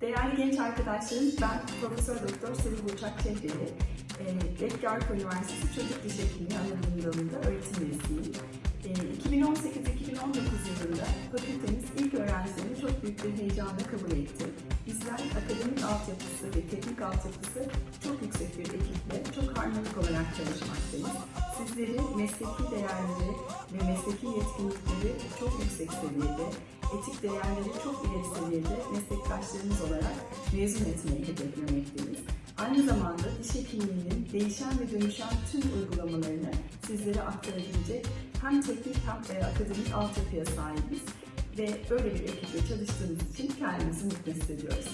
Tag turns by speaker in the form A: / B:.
A: Değerli genç arkadaşlarım, ben Profesör Doktor Sevil Burçak Çehreli. E, Efkarköy Üniversitesi Çocuk Diş Hekimliği Anadolu Dalı'nda öğretim üyesiyim. E, 2018-2019 yılında fakültemiz ilk öğrencilerini çok büyük bir heyecanla kabul etti. Bizler akademik altyapısı ve teknik altyapısı çok yüksek bir ekiple çok harmonik olarak çalışmaktayız. Sizleri mesleki değerleri ve mesleki yetkinlikleri çok yüksek seviyede, etik değerleri çok ileri seviyede meslektaşlarımız olarak mezun etmeyi hedeflemekteyiz. Aynı zamanda diş hekimliğinin değişen ve dönüşen tüm uygulamalarını sizlere aktarabilecek hem teknik hem e, akademik altyapıya sahibiz ve böyle bir ekiple çalıştığımız için kendimizi mutlu hissediyoruz.